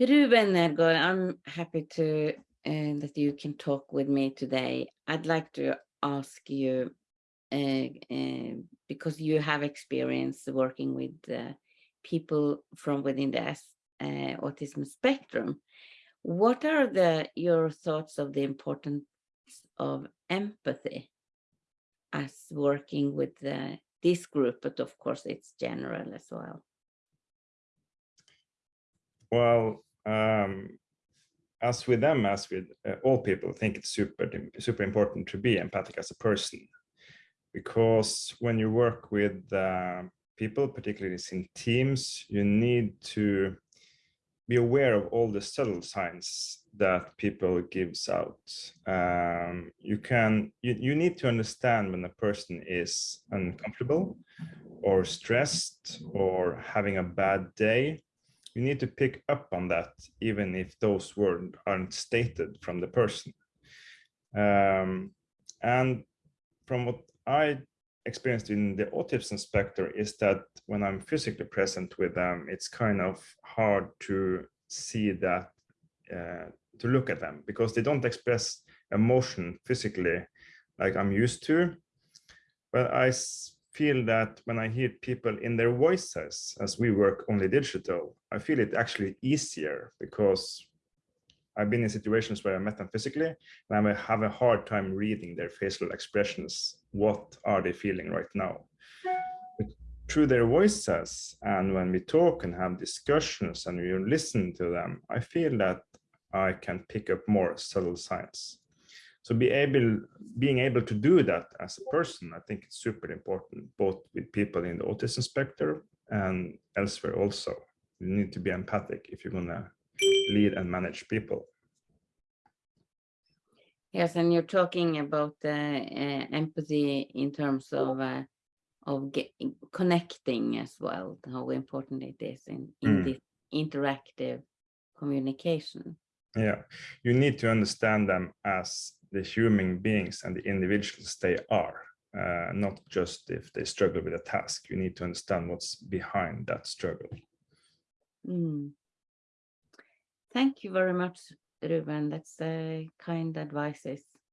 Ruben Nergård, I'm happy to uh, that you can talk with me today. I'd like to ask you, uh, uh, because you have experience working with people from within the autism spectrum, what are the your thoughts of the importance of empathy as working with the, this group, but of course it's general as well? Well, um, as with them, as with uh, all people, I think it's super, super important to be empathic as a person. Because when you work with uh, people, particularly in teams, you need to be aware of all the subtle signs that people gives out. Um, you can, you, you need to understand when a person is uncomfortable or stressed or having a bad day. You need to pick up on that, even if those words aren't stated from the person. Um, and from what I experienced in the autism spectrum is that when I'm physically present with them, it's kind of hard to see that, uh, to look at them because they don't express emotion physically like I'm used to. But I feel that when I hear people in their voices, as we work only digital, I feel it actually easier because I've been in situations where I met them physically and I have a hard time reading their facial expressions. What are they feeling right now? But through their voices and when we talk and have discussions and you listen to them, I feel that I can pick up more subtle signs. So be able, being able to do that as a person, I think it's super important, both with people in the autism spectrum and elsewhere also. You need to be empathic if you're gonna lead and manage people. Yes, and you're talking about uh, uh, empathy in terms of uh, of connecting as well, how important it is in, in mm. this interactive communication. Yeah, you need to understand them as the human beings and the individuals they are, uh, not just if they struggle with a task. You need to understand what's behind that struggle. Mm. Thank you very much, Ruben. That's uh, kind advices.